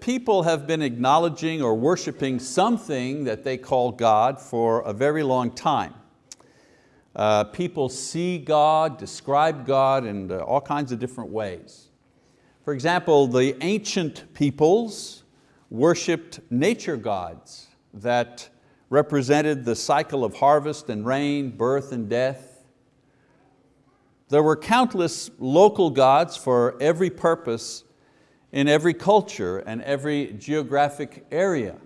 people have been acknowledging or worshiping something that they call God for a very long time. Uh, people see God, describe God in uh, all kinds of different ways. For example, the ancient peoples worshiped nature gods that represented the cycle of harvest and rain, birth and death. There were countless local gods for every purpose in every culture and every geographic area.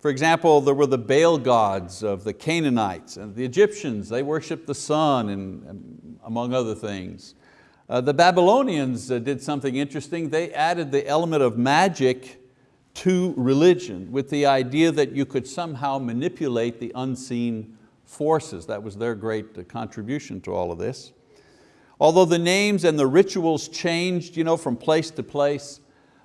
For example, there were the Baal gods of the Canaanites and the Egyptians, they worshiped the sun and, among other things. Uh, the Babylonians uh, did something interesting. They added the element of magic to religion with the idea that you could somehow manipulate the unseen forces. That was their great uh, contribution to all of this. Although the names and the rituals changed you know, from place to place,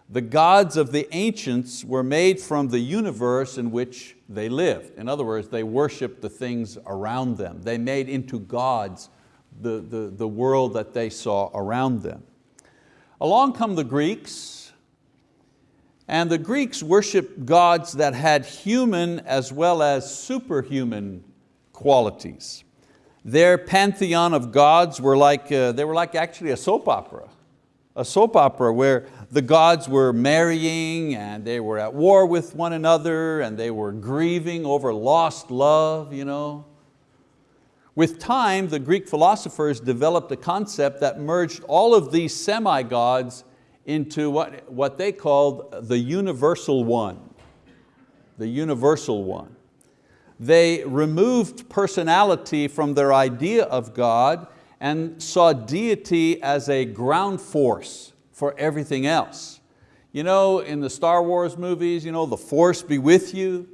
the gods of the ancients were made from the universe in which they lived. In other words, they worshiped the things around them. They made into gods the, the, the world that they saw around them. Along come the Greeks, and the Greeks worshiped gods that had human as well as superhuman qualities. Their pantheon of gods were like, uh, they were like actually a soap opera a soap opera where the gods were marrying and they were at war with one another and they were grieving over lost love. You know. With time, the Greek philosophers developed a concept that merged all of these semi-gods into what, what they called the universal one. The universal one. They removed personality from their idea of God and saw deity as a ground force for everything else. You know, in the Star Wars movies, you know, the force be with you.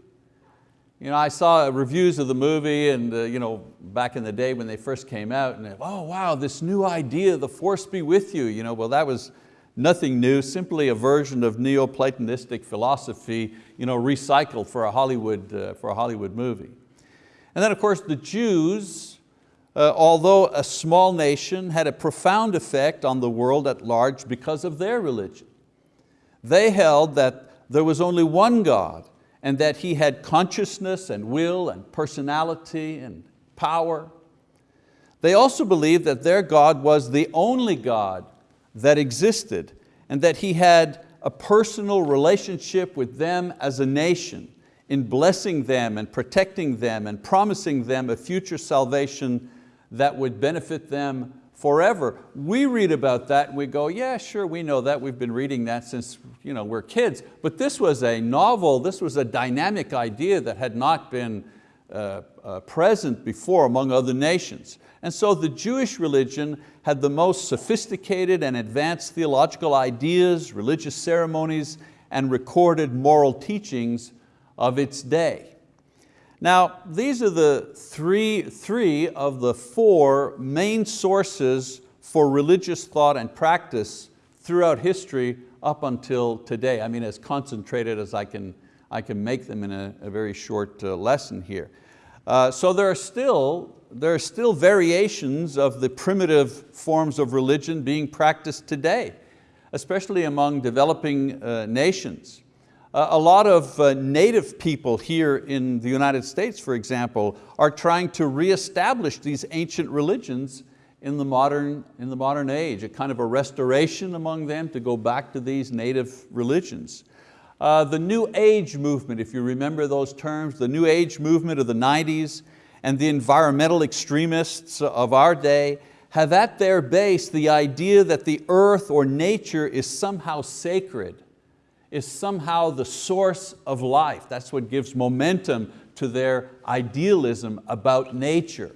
You know, I saw reviews of the movie and uh, you know, back in the day when they first came out and oh wow, this new idea, the force be with you. You know, well that was nothing new, simply a version of Neoplatonistic philosophy you know, recycled for a, Hollywood, uh, for a Hollywood movie. And then of course the Jews, uh, although a small nation, had a profound effect on the world at large because of their religion. They held that there was only one God and that He had consciousness and will and personality and power. They also believed that their God was the only God that existed and that He had a personal relationship with them as a nation in blessing them and protecting them and promising them a future salvation that would benefit them forever. We read about that and we go, yeah, sure, we know that. We've been reading that since you know, we're kids. But this was a novel, this was a dynamic idea that had not been uh, present before among other nations. And so the Jewish religion had the most sophisticated and advanced theological ideas, religious ceremonies, and recorded moral teachings of its day. Now, these are the three, three of the four main sources for religious thought and practice throughout history up until today. I mean, as concentrated as I can, I can make them in a, a very short uh, lesson here. Uh, so there are, still, there are still variations of the primitive forms of religion being practiced today, especially among developing uh, nations. Uh, a lot of uh, native people here in the United States, for example, are trying to reestablish these ancient religions in the, modern, in the modern age, a kind of a restoration among them to go back to these native religions. Uh, the New Age movement, if you remember those terms, the New Age movement of the 90s and the environmental extremists of our day have at their base the idea that the earth or nature is somehow sacred is somehow the source of life. That's what gives momentum to their idealism about nature.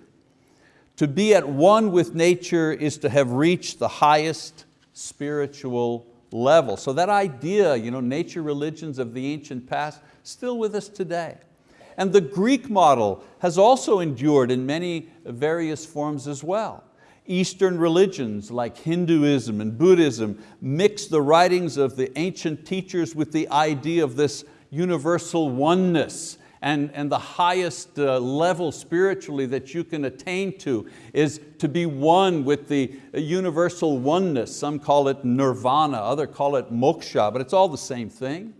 To be at one with nature is to have reached the highest spiritual level. So that idea, you know, nature religions of the ancient past, still with us today. And the Greek model has also endured in many various forms as well. Eastern religions like Hinduism and Buddhism mix the writings of the ancient teachers with the idea of this universal oneness and, and the highest uh, level spiritually that you can attain to is to be one with the universal oneness. Some call it nirvana, others call it moksha, but it's all the same thing.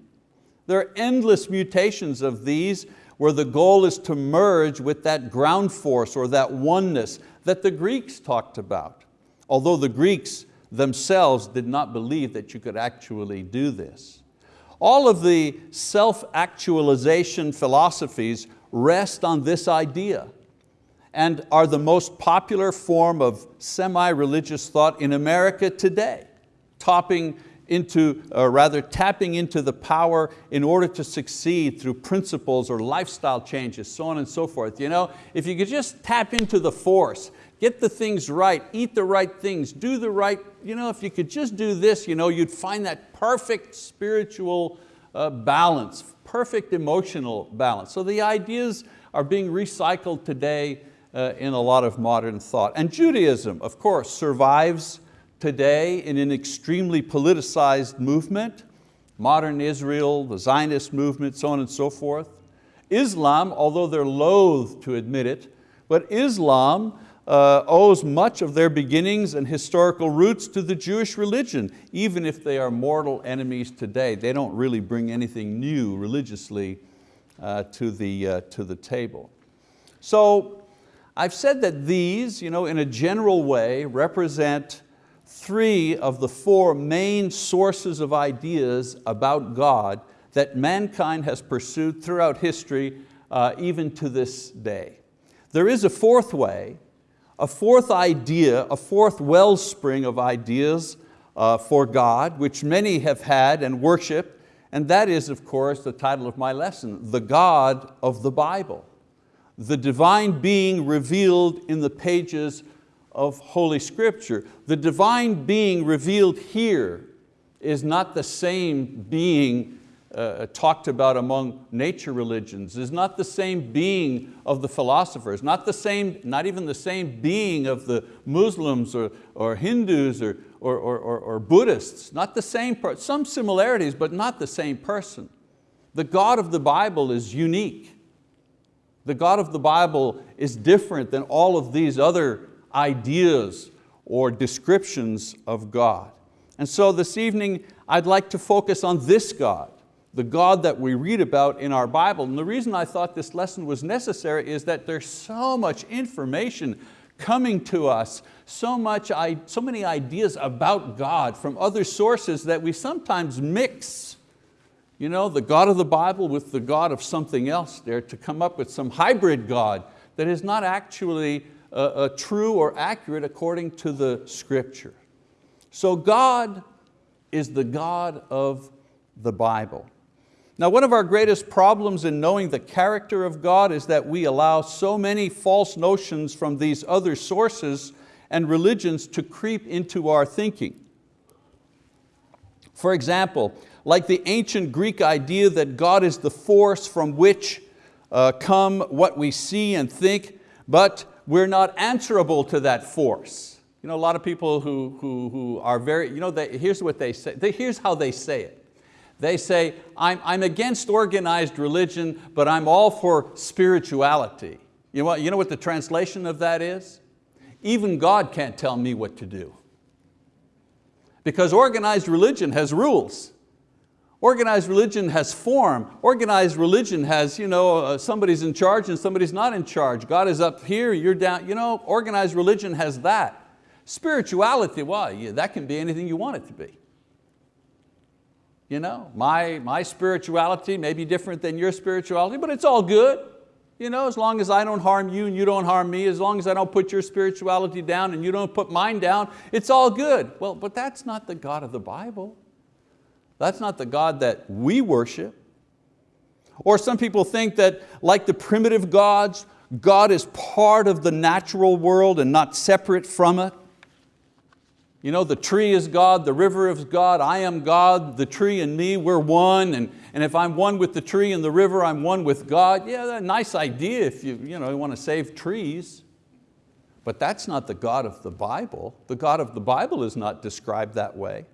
There are endless mutations of these where the goal is to merge with that ground force or that oneness that the Greeks talked about. Although the Greeks themselves did not believe that you could actually do this. All of the self-actualization philosophies rest on this idea and are the most popular form of semi-religious thought in America today, topping into, or rather tapping into the power in order to succeed through principles or lifestyle changes, so on and so forth. You know, if you could just tap into the force, get the things right, eat the right things, do the right, you know, if you could just do this, you know, you'd find that perfect spiritual uh, balance, perfect emotional balance. So the ideas are being recycled today uh, in a lot of modern thought. And Judaism, of course, survives today in an extremely politicized movement, modern Israel, the Zionist movement, so on and so forth. Islam, although they're loath to admit it, but Islam uh, owes much of their beginnings and historical roots to the Jewish religion, even if they are mortal enemies today. They don't really bring anything new religiously uh, to, the, uh, to the table. So I've said that these, you know, in a general way, represent three of the four main sources of ideas about God that mankind has pursued throughout history, uh, even to this day. There is a fourth way, a fourth idea, a fourth wellspring of ideas uh, for God, which many have had and worship, and that is, of course, the title of my lesson, the God of the Bible. The divine being revealed in the pages of Holy Scripture. The divine being revealed here is not the same being uh, talked about among nature religions, is not the same being of the philosophers, not, the same, not even the same being of the Muslims or, or Hindus or, or, or, or Buddhists, not the same, some similarities, but not the same person. The God of the Bible is unique. The God of the Bible is different than all of these other ideas or descriptions of God. And so this evening, I'd like to focus on this God, the God that we read about in our Bible. And the reason I thought this lesson was necessary is that there's so much information coming to us, so, much, so many ideas about God from other sources that we sometimes mix you know, the God of the Bible with the God of something else there to come up with some hybrid God that is not actually uh, uh, true or accurate according to the scripture. So God is the God of the Bible. Now one of our greatest problems in knowing the character of God is that we allow so many false notions from these other sources and religions to creep into our thinking. For example, like the ancient Greek idea that God is the force from which uh, come what we see and think, but we're not answerable to that force. You know, a lot of people who, who, who are very, you know, they, here's what they say, they, here's how they say it. They say, I'm, I'm against organized religion, but I'm all for spirituality. You know, what, you know what the translation of that is? Even God can't tell me what to do. Because organized religion has rules. Organized religion has form. Organized religion has, you know, uh, somebody's in charge and somebody's not in charge. God is up here, you're down. You know, organized religion has that. Spirituality, well, yeah, that can be anything you want it to be. You know, my, my spirituality may be different than your spirituality, but it's all good. You know, as long as I don't harm you and you don't harm me, as long as I don't put your spirituality down and you don't put mine down, it's all good. Well, but that's not the God of the Bible. That's not the God that we worship. Or some people think that like the primitive gods, God is part of the natural world and not separate from it. You know, the tree is God, the river is God, I am God, the tree and me, we're one, and, and if I'm one with the tree and the river, I'm one with God. Yeah, a nice idea if you, you, know, you want to save trees. But that's not the God of the Bible. The God of the Bible is not described that way.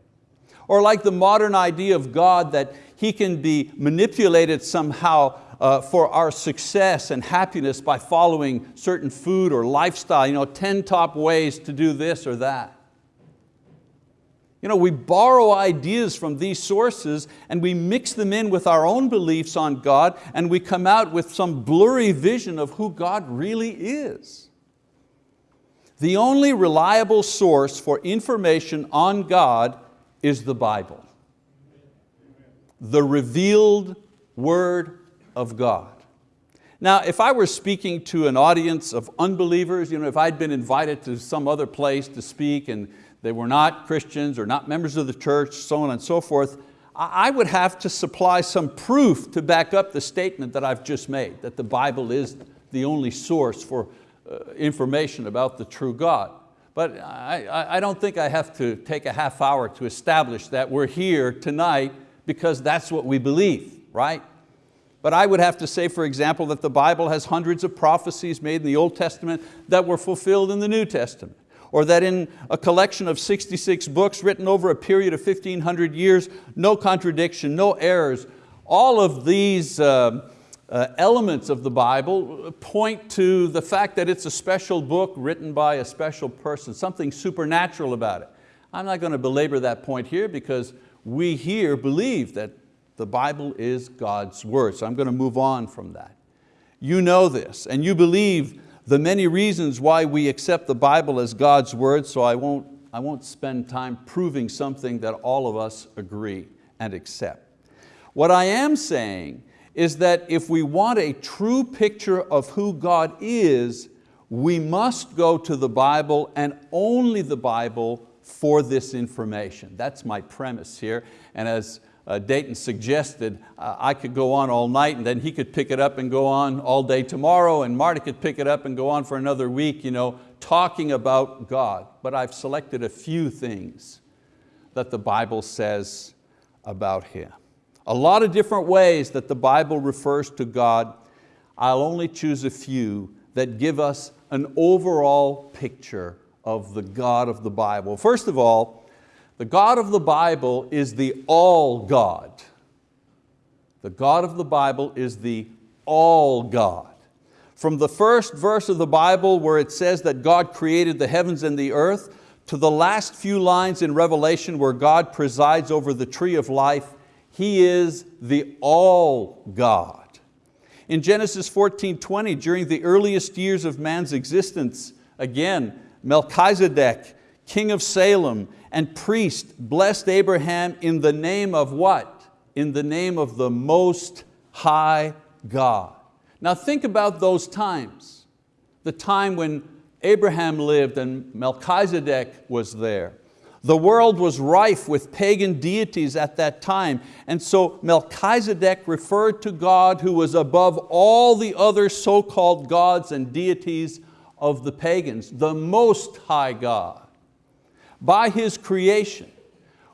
Or like the modern idea of God that He can be manipulated somehow uh, for our success and happiness by following certain food or lifestyle, you know, 10 top ways to do this or that. You know, we borrow ideas from these sources and we mix them in with our own beliefs on God and we come out with some blurry vision of who God really is. The only reliable source for information on God is the Bible. The revealed word of God. Now, if I were speaking to an audience of unbelievers, you know, if I'd been invited to some other place to speak and they were not Christians or not members of the church, so on and so forth, I would have to supply some proof to back up the statement that I've just made, that the Bible is the only source for uh, information about the true God. But I, I don't think I have to take a half hour to establish that we're here tonight because that's what we believe, right? But I would have to say, for example, that the Bible has hundreds of prophecies made in the Old Testament that were fulfilled in the New Testament or that in a collection of 66 books written over a period of 1500 years, no contradiction, no errors. All of these uh, uh, elements of the Bible point to the fact that it's a special book written by a special person, something supernatural about it. I'm not going to belabor that point here because we here believe that the Bible is God's word. So I'm going to move on from that. You know this and you believe the many reasons why we accept the Bible as God's word, so I won't, I won't spend time proving something that all of us agree and accept. What I am saying is that if we want a true picture of who God is, we must go to the Bible and only the Bible for this information. That's my premise here. And as uh, Dayton suggested, uh, I could go on all night and then he could pick it up and go on all day tomorrow and Marty could pick it up and go on for another week, you know, talking about God. But I've selected a few things that the Bible says about Him. A lot of different ways that the Bible refers to God. I'll only choose a few that give us an overall picture of the God of the Bible. First of all, the God of the Bible is the all God. The God of the Bible is the all God. From the first verse of the Bible where it says that God created the heavens and the earth, to the last few lines in Revelation where God presides over the tree of life, He is the all God. In Genesis 14, 20, during the earliest years of man's existence, again, Melchizedek, king of Salem, and priest blessed Abraham in the name of what? In the name of the Most High God. Now think about those times. The time when Abraham lived and Melchizedek was there. The world was rife with pagan deities at that time, and so Melchizedek referred to God who was above all the other so-called gods and deities of the pagans, the Most High God by His creation,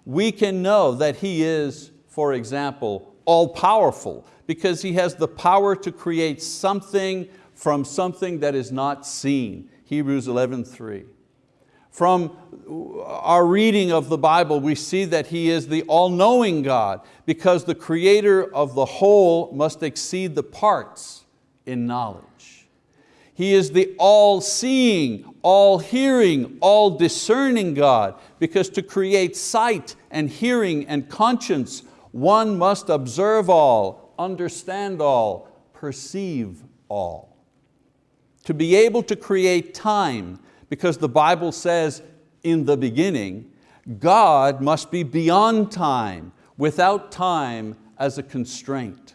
we can know that He is, for example, all-powerful because He has the power to create something from something that is not seen. Hebrews 11:3. From our reading of the Bible, we see that He is the all-knowing God because the creator of the whole must exceed the parts in knowledge. He is the all-seeing, all-hearing, all-discerning God because to create sight and hearing and conscience, one must observe all, understand all, perceive all. To be able to create time, because the Bible says in the beginning, God must be beyond time, without time as a constraint.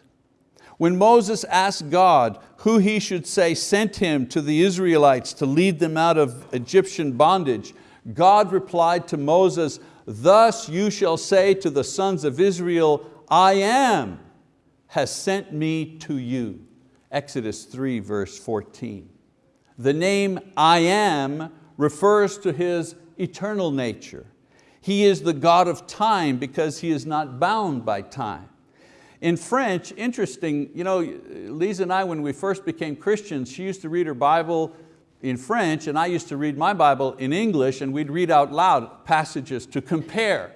When Moses asked God who he should say sent him to the Israelites to lead them out of Egyptian bondage, God replied to Moses, thus you shall say to the sons of Israel, I am has sent me to you. Exodus 3 verse 14. The name I am refers to His eternal nature. He is the God of time because He is not bound by time. In French, interesting, you know, Lisa and I, when we first became Christians, she used to read her Bible in French and I used to read my Bible in English and we'd read out loud passages to compare.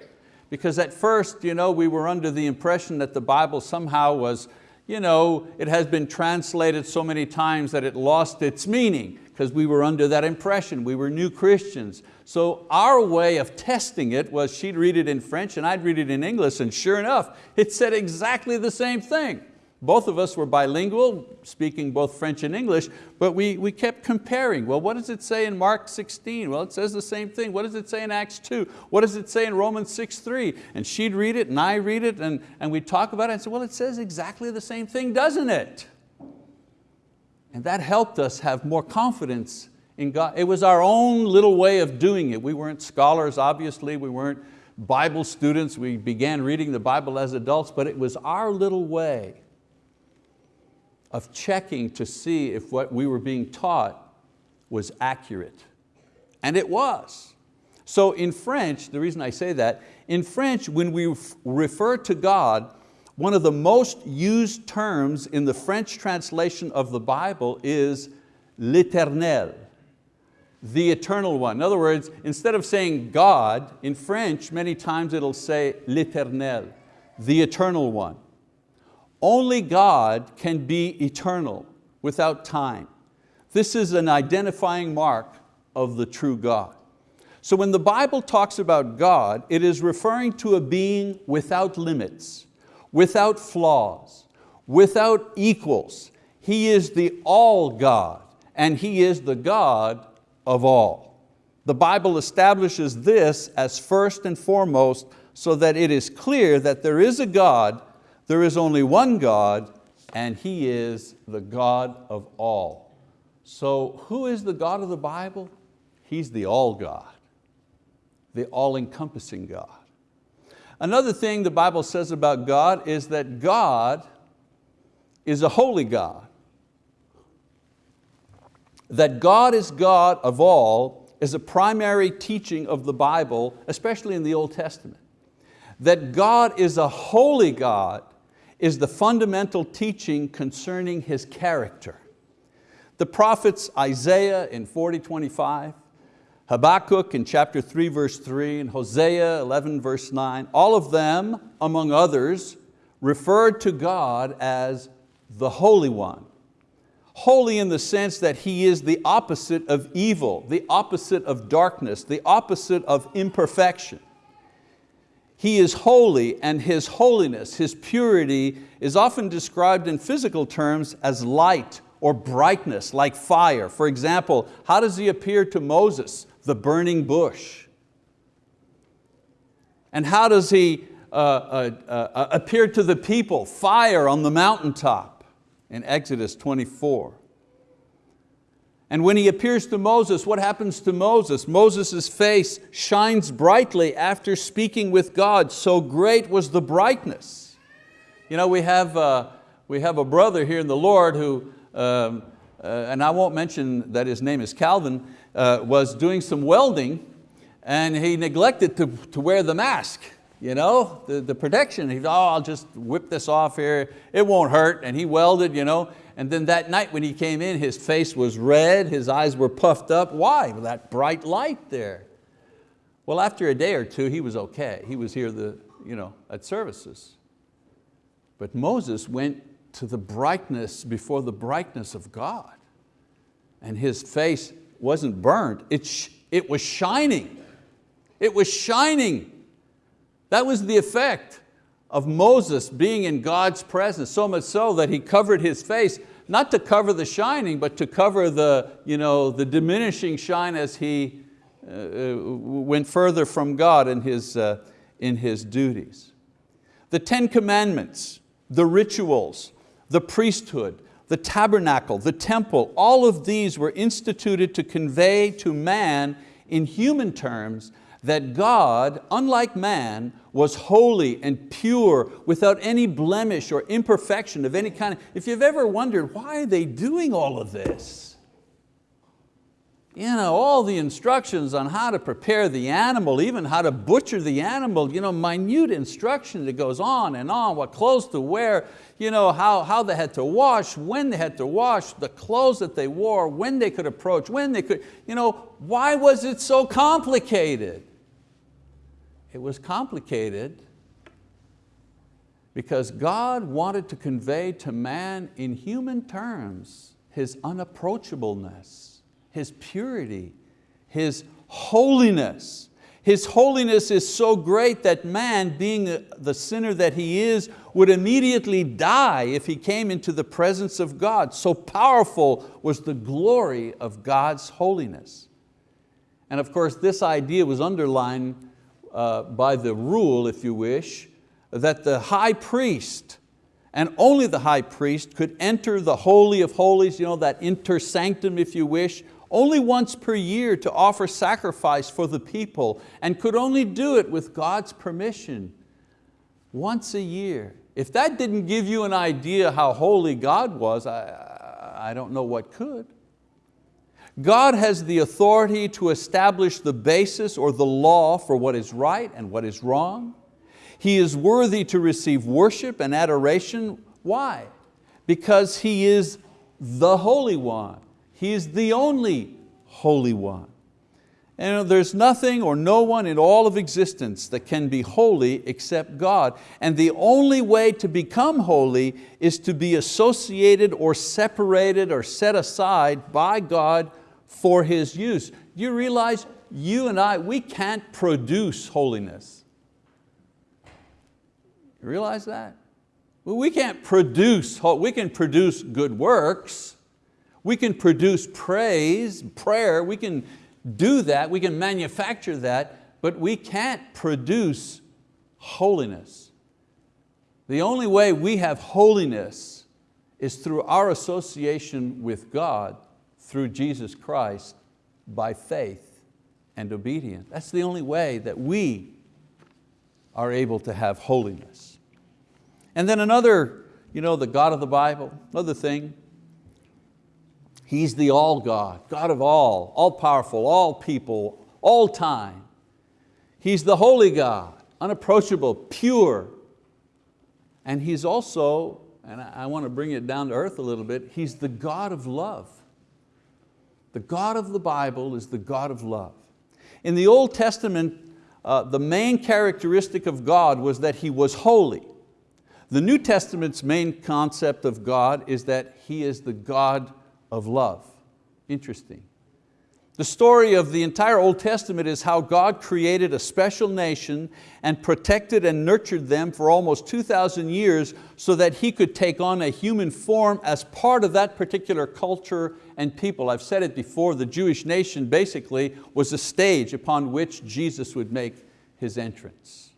Because at first you know, we were under the impression that the Bible somehow was you know, it has been translated so many times that it lost its meaning because we were under that impression, we were new Christians. So our way of testing it was she'd read it in French and I'd read it in English and sure enough, it said exactly the same thing. Both of us were bilingual, speaking both French and English, but we, we kept comparing. Well, what does it say in Mark 16? Well, it says the same thing. What does it say in Acts 2? What does it say in Romans 6, 3? And she'd read it and I read it and, and we'd talk about it and say, well, it says exactly the same thing, doesn't it? And that helped us have more confidence in God. It was our own little way of doing it. We weren't scholars, obviously. We weren't Bible students. We began reading the Bible as adults, but it was our little way of checking to see if what we were being taught was accurate. And it was. So in French, the reason I say that, in French, when we refer to God, one of the most used terms in the French translation of the Bible is l'éternel, the eternal one. In other words, instead of saying God, in French, many times it'll say l'éternel, the eternal one. Only God can be eternal without time. This is an identifying mark of the true God. So when the Bible talks about God, it is referring to a being without limits, without flaws, without equals. He is the all God and He is the God of all. The Bible establishes this as first and foremost so that it is clear that there is a God there is only one God and He is the God of all. So who is the God of the Bible? He's the all God, the all-encompassing God. Another thing the Bible says about God is that God is a holy God. That God is God of all is a primary teaching of the Bible, especially in the Old Testament. That God is a holy God is the fundamental teaching concerning His character. The prophets Isaiah in 40:25, Habakkuk in chapter 3 verse 3, and Hosea 11 verse 9, all of them, among others, referred to God as the Holy One. Holy in the sense that He is the opposite of evil, the opposite of darkness, the opposite of imperfection. He is holy and His holiness, His purity is often described in physical terms as light or brightness, like fire. For example, how does He appear to Moses? The burning bush. And how does He uh, uh, uh, appear to the people? Fire on the mountaintop in Exodus 24. And when he appears to Moses, what happens to Moses? Moses' face shines brightly after speaking with God, so great was the brightness. You know, we have, uh, we have a brother here in the Lord who, um, uh, and I won't mention that his name is Calvin, uh, was doing some welding and he neglected to, to wear the mask you know, the, the protection. He thought, oh, I'll just whip this off here, it won't hurt, and he welded, you know, and then that night when he came in, his face was red, his eyes were puffed up. Why? Well, that bright light there. Well, after a day or two, he was okay. He was here the, you know, at services. But Moses went to the brightness before the brightness of God. And his face wasn't burnt, it, it was shining. It was shining. That was the effect of Moses being in God's presence, so much so that he covered his face, not to cover the shining, but to cover the, you know, the diminishing shine as he uh, uh, went further from God in his, uh, in his duties. The Ten Commandments, the rituals, the priesthood, the tabernacle, the temple, all of these were instituted to convey to man in human terms that God, unlike man, was holy and pure without any blemish or imperfection of any kind. If you've ever wondered, why are they doing all of this? You know, all the instructions on how to prepare the animal, even how to butcher the animal, you know, minute instruction that goes on and on, what clothes to wear, you know, how, how they had to wash, when they had to wash, the clothes that they wore, when they could approach, when they could, you know, why was it so complicated? It was complicated because God wanted to convey to man in human terms His unapproachableness, His purity, His holiness. His holiness is so great that man, being the sinner that he is, would immediately die if he came into the presence of God. So powerful was the glory of God's holiness. And of course, this idea was underlined uh, by the rule, if you wish, that the high priest, and only the high priest, could enter the Holy of Holies, you know, that inter sanctum, if you wish, only once per year to offer sacrifice for the people and could only do it with God's permission, once a year. If that didn't give you an idea how holy God was, I, I don't know what could. God has the authority to establish the basis or the law for what is right and what is wrong. He is worthy to receive worship and adoration. Why? Because He is the Holy One. He is the only Holy One. And there's nothing or no one in all of existence that can be holy except God. And the only way to become holy is to be associated or separated or set aside by God for His use. You realize you and I, we can't produce holiness. You realize that? Well, we can't produce, we can produce good works, we can produce praise, prayer, we can do that, we can manufacture that, but we can't produce holiness. The only way we have holiness is through our association with God through Jesus Christ by faith and obedience. That's the only way that we are able to have holiness. And then another, you know, the God of the Bible, another thing, He's the all God, God of all, all powerful, all people, all time. He's the holy God, unapproachable, pure. And He's also, and I want to bring it down to earth a little bit, He's the God of love. The God of the Bible is the God of love. In the Old Testament, uh, the main characteristic of God was that He was holy. The New Testament's main concept of God is that He is the God of love. Interesting. The story of the entire Old Testament is how God created a special nation and protected and nurtured them for almost 2,000 years so that He could take on a human form as part of that particular culture and people. I've said it before, the Jewish nation basically was a stage upon which Jesus would make His entrance.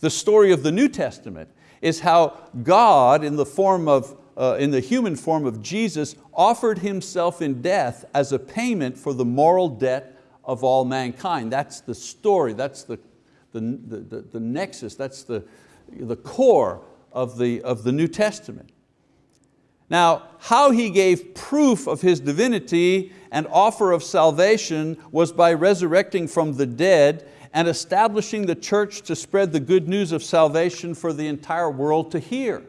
The story of the New Testament is how God in the form of uh, in the human form of Jesus, offered Himself in death as a payment for the moral debt of all mankind. That's the story, that's the, the, the, the nexus, that's the, the core of the, of the New Testament. Now, how He gave proof of His divinity and offer of salvation was by resurrecting from the dead and establishing the church to spread the good news of salvation for the entire world to hear.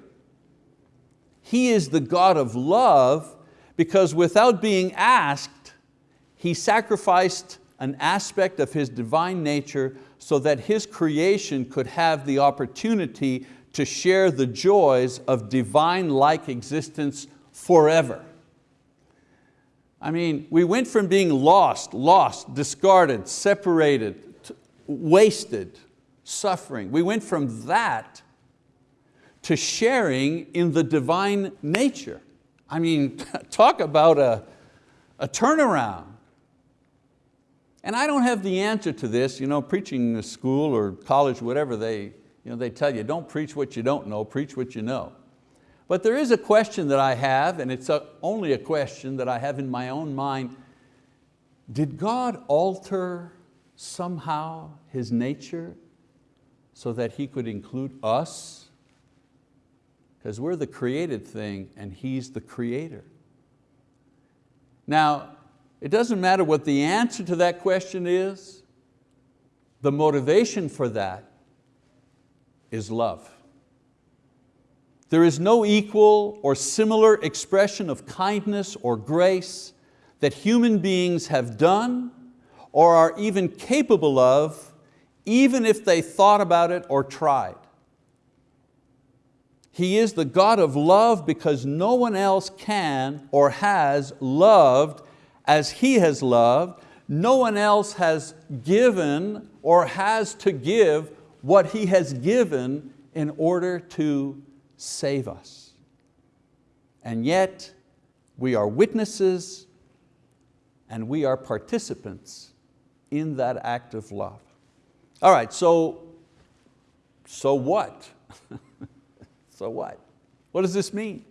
He is the God of love because without being asked, He sacrificed an aspect of His divine nature so that His creation could have the opportunity to share the joys of divine-like existence forever. I mean, we went from being lost, lost, discarded, separated, wasted, suffering. We went from that to sharing in the divine nature. I mean, talk about a, a turnaround. And I don't have the answer to this, you know, preaching school or college, whatever, they, you know, they tell you, don't preach what you don't know, preach what you know. But there is a question that I have, and it's a, only a question that I have in my own mind. Did God alter somehow His nature so that He could include us because we're the created thing and He's the creator. Now, it doesn't matter what the answer to that question is, the motivation for that is love. There is no equal or similar expression of kindness or grace that human beings have done or are even capable of, even if they thought about it or tried. He is the God of love because no one else can or has loved as He has loved. No one else has given or has to give what He has given in order to save us. And yet, we are witnesses and we are participants in that act of love. All right, so, so what? so what? What does this mean?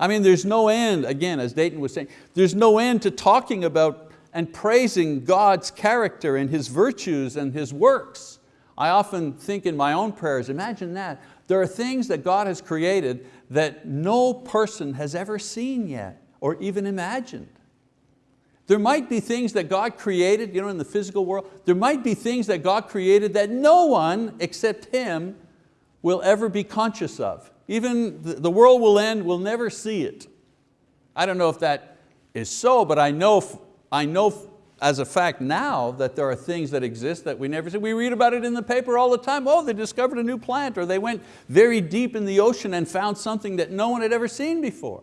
I mean, there's no end, again, as Dayton was saying, there's no end to talking about and praising God's character and His virtues and His works. I often think in my own prayers, imagine that. There are things that God has created that no person has ever seen yet or even imagined. There might be things that God created you know, in the physical world. There might be things that God created that no one except Him will ever be conscious of. Even the world will end, we'll never see it. I don't know if that is so, but I know, I know as a fact now that there are things that exist that we never see. We read about it in the paper all the time. Oh, they discovered a new plant or they went very deep in the ocean and found something that no one had ever seen before.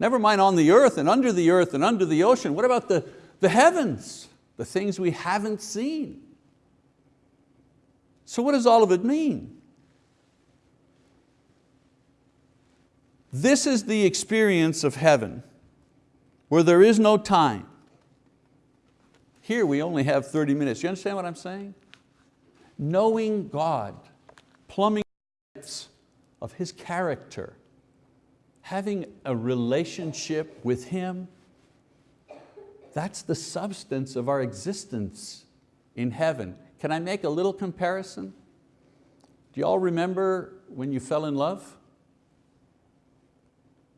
Never mind on the earth and under the earth and under the ocean. What about the, the heavens? The things we haven't seen. So what does all of it mean? This is the experience of heaven where there is no time. Here we only have 30 minutes. You understand what I'm saying? Knowing God, plumbing depths of His character, having a relationship with Him, that's the substance of our existence in heaven. Can I make a little comparison? Do you all remember when you fell in love?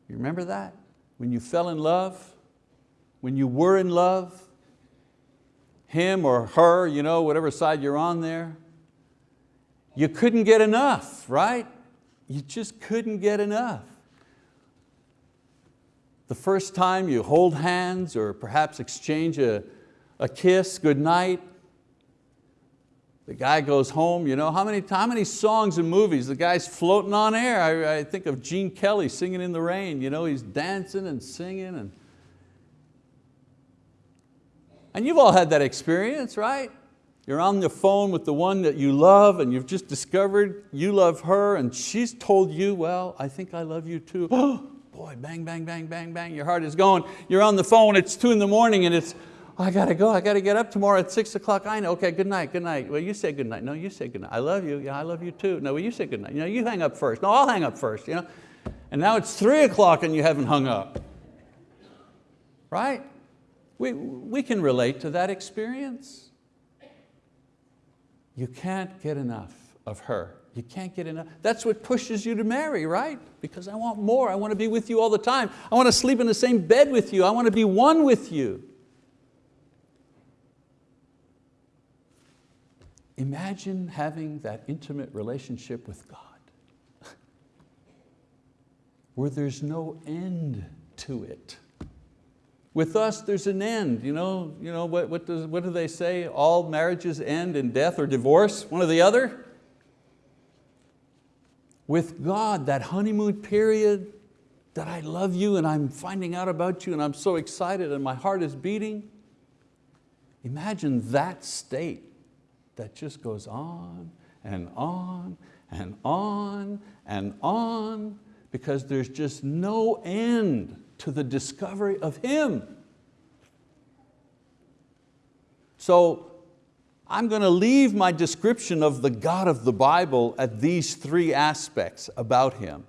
You remember that? When you fell in love, when you were in love, him or her, you know, whatever side you're on there, you couldn't get enough, right? You just couldn't get enough the first time you hold hands or perhaps exchange a, a kiss, good night, the guy goes home, you know, how many, how many songs and movies, the guy's floating on air. I, I think of Gene Kelly singing in the rain, you know, he's dancing and singing. And, and you've all had that experience, right? You're on the phone with the one that you love and you've just discovered you love her and she's told you, well, I think I love you too. boy, bang, bang, bang, bang, bang, your heart is going. You're on the phone, it's two in the morning and it's, oh, Oh, I got to go, I got to get up tomorrow at six o'clock. I know, okay, good night, good night. Well, you say good night. No, you say good night. I love you, yeah, I love you too. No, well, you say good night. You know, you hang up first. No, I'll hang up first. You know? And now it's three o'clock and you haven't hung up. Right? We, we can relate to that experience. You can't get enough of her. You can't get enough. That's what pushes you to marry, right? Because I want more. I want to be with you all the time. I want to sleep in the same bed with you. I want to be one with you. Imagine having that intimate relationship with God where there's no end to it. With us, there's an end. You know, you know what, what, does, what do they say? All marriages end in death or divorce, one or the other with God, that honeymoon period, that I love you and I'm finding out about you and I'm so excited and my heart is beating. Imagine that state that just goes on and on and on and on because there's just no end to the discovery of Him. So I'm going to leave my description of the God of the Bible at these three aspects about Him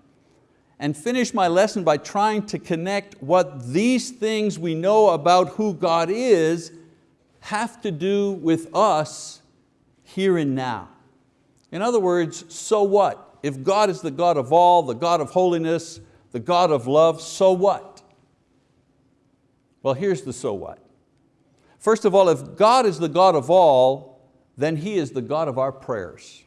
and finish my lesson by trying to connect what these things we know about who God is have to do with us here and now. In other words, so what? If God is the God of all, the God of holiness, the God of love, so what? Well, here's the so what. First of all, if God is the God of all, then He is the God of our prayers.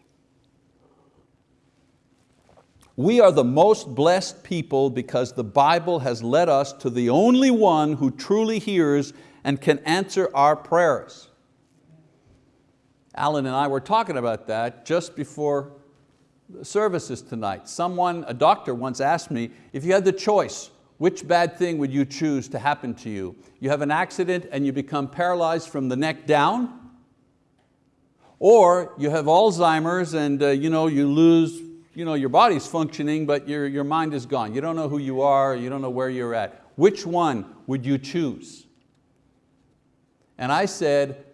We are the most blessed people because the Bible has led us to the only one who truly hears and can answer our prayers. Alan and I were talking about that just before services tonight. Someone, a doctor once asked me, if you had the choice, which bad thing would you choose to happen to you? You have an accident and you become paralyzed from the neck down, or you have Alzheimer's and uh, you, know, you lose, you know, your body's functioning, but your, your mind is gone. You don't know who you are, you don't know where you're at. Which one would you choose? And I said,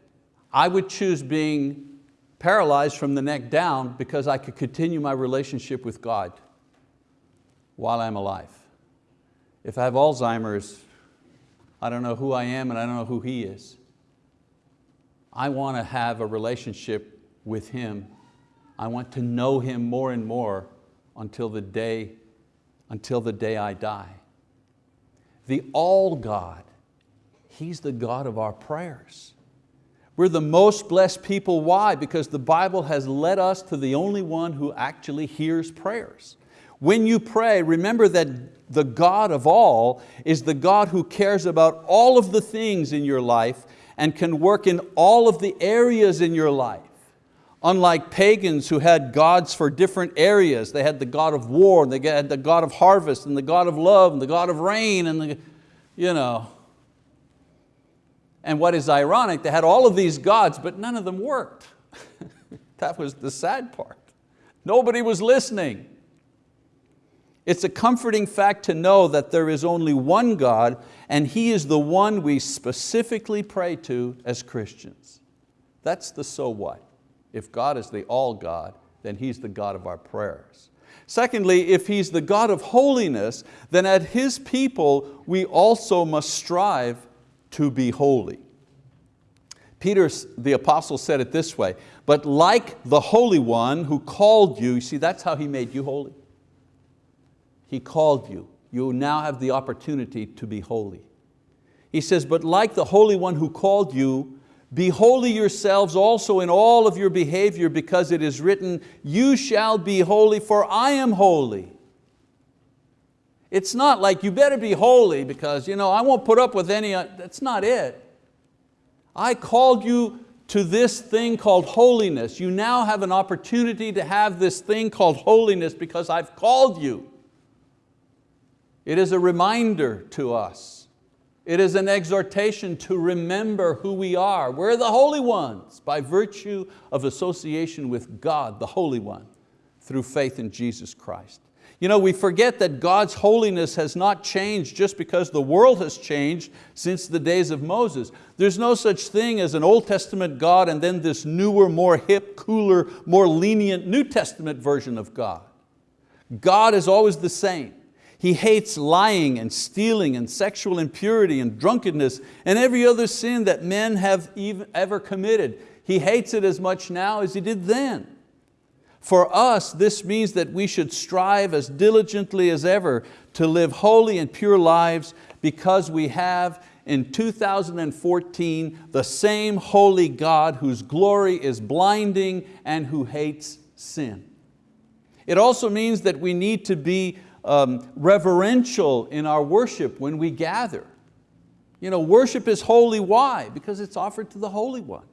I would choose being paralyzed from the neck down because I could continue my relationship with God while I'm alive. If I have Alzheimer's, I don't know who I am and I don't know who He is. I want to have a relationship with Him. I want to know Him more and more until the day, until the day I die. The all God, He's the God of our prayers. We're the most blessed people, why? Because the Bible has led us to the only one who actually hears prayers. When you pray, remember that the God of all is the God who cares about all of the things in your life and can work in all of the areas in your life. Unlike pagans who had gods for different areas, they had the God of war, and they had the God of harvest, and the God of love, and the God of rain, and the, you know, and what is ironic, they had all of these gods, but none of them worked. that was the sad part. Nobody was listening. It's a comforting fact to know that there is only one God and He is the one we specifically pray to as Christians. That's the so what. If God is the all God, then He's the God of our prayers. Secondly, if He's the God of holiness, then at His people we also must strive to be holy. Peter, the apostle said it this way, but like the Holy One who called you, you see that's how He made you holy. He called you. You now have the opportunity to be holy. He says, but like the Holy One who called you, be holy yourselves also in all of your behavior because it is written, you shall be holy for I am holy. It's not like you better be holy because you know, I won't put up with any, uh, that's not it. I called you to this thing called holiness. You now have an opportunity to have this thing called holiness because I've called you. It is a reminder to us. It is an exhortation to remember who we are. We're the holy ones by virtue of association with God, the Holy One, through faith in Jesus Christ. You know, we forget that God's holiness has not changed just because the world has changed since the days of Moses. There's no such thing as an Old Testament God and then this newer, more hip, cooler, more lenient New Testament version of God. God is always the same. He hates lying and stealing and sexual impurity and drunkenness and every other sin that men have ever committed. He hates it as much now as He did then. For us, this means that we should strive as diligently as ever to live holy and pure lives because we have in 2014 the same holy God whose glory is blinding and who hates sin. It also means that we need to be um, reverential in our worship when we gather. You know, worship is holy, why? Because it's offered to the Holy One.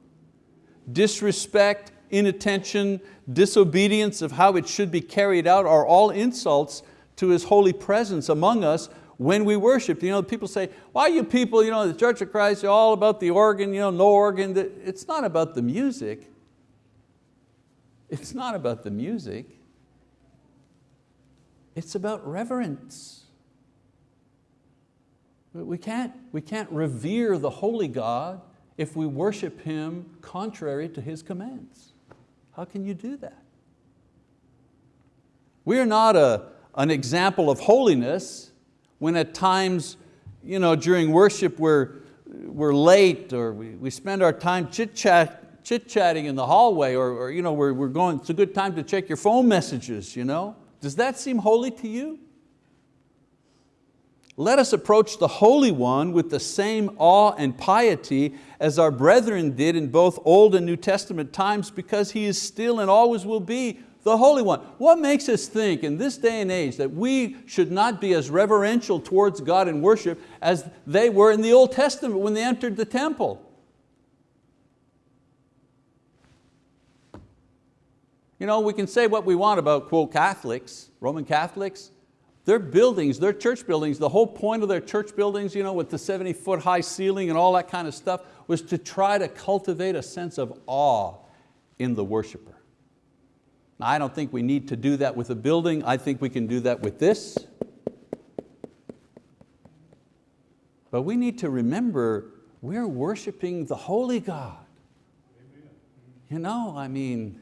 Disrespect, inattention, disobedience of how it should be carried out are all insults to His holy presence among us when we worship. You know, people say, why you people, you know, the Church of Christ, you're all about the organ, you know, no organ. It's not about the music. It's not about the music. It's about reverence. We can't, we can't revere the holy God if we worship Him contrary to His commands. How can you do that? We are not a, an example of holiness when at times you know, during worship we're, we're late or we, we spend our time chit-chat, chit-chatting in the hallway or, or you know, we're, we're going, it's a good time to check your phone messages. You know? Does that seem holy to you? Let us approach the Holy One with the same awe and piety as our brethren did in both Old and New Testament times because He is still and always will be the Holy One. What makes us think in this day and age that we should not be as reverential towards God in worship as they were in the Old Testament when they entered the temple? You know, we can say what we want about, quote, Catholics, Roman Catholics. Their buildings, their church buildings, the whole point of their church buildings, you know, with the 70 foot high ceiling and all that kind of stuff, was to try to cultivate a sense of awe in the worshiper. Now, I don't think we need to do that with a building. I think we can do that with this. But we need to remember we're worshiping the holy God. You know, I mean,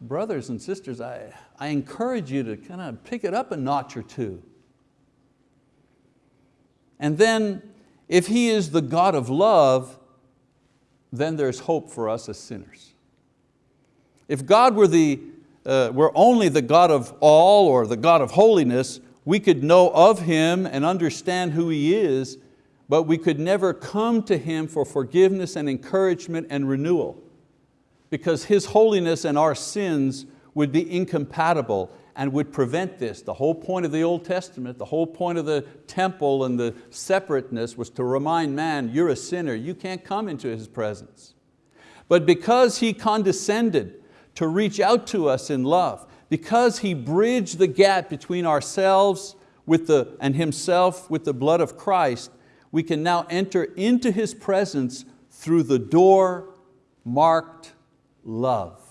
brothers and sisters, I, I encourage you to kind of pick it up a notch or two. And then, if He is the God of love, then there's hope for us as sinners. If God were, the, uh, were only the God of all or the God of holiness, we could know of Him and understand who He is, but we could never come to Him for forgiveness and encouragement and renewal because His holiness and our sins would be incompatible and would prevent this. The whole point of the Old Testament, the whole point of the temple and the separateness was to remind man, you're a sinner, you can't come into His presence. But because He condescended to reach out to us in love, because He bridged the gap between ourselves with the, and Himself with the blood of Christ, we can now enter into His presence through the door marked love.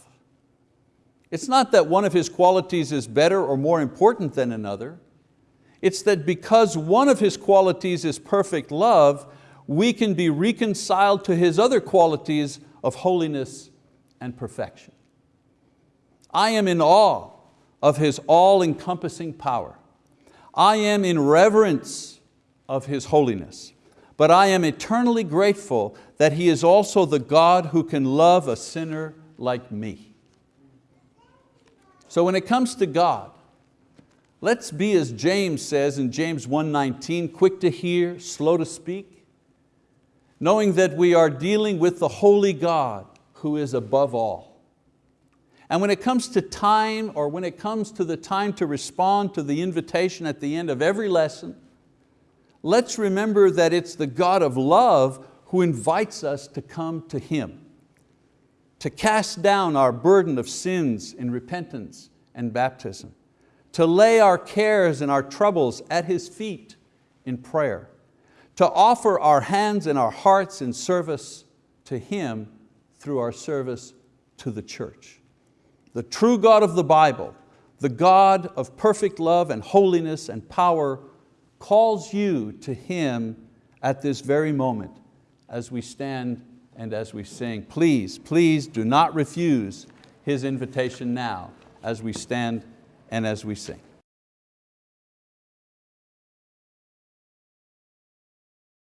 It's not that one of His qualities is better or more important than another. It's that because one of His qualities is perfect love, we can be reconciled to His other qualities of holiness and perfection. I am in awe of His all-encompassing power. I am in reverence of His holiness, but I am eternally grateful that He is also the God who can love a sinner like me. So when it comes to God, let's be as James says in James 1.19, quick to hear, slow to speak, knowing that we are dealing with the holy God who is above all. And when it comes to time or when it comes to the time to respond to the invitation at the end of every lesson, let's remember that it's the God of love who invites us to come to Him to cast down our burden of sins in repentance and baptism, to lay our cares and our troubles at His feet in prayer, to offer our hands and our hearts in service to Him through our service to the church. The true God of the Bible, the God of perfect love and holiness and power calls you to Him at this very moment as we stand and as we sing. Please, please do not refuse His invitation now as we stand and as we sing.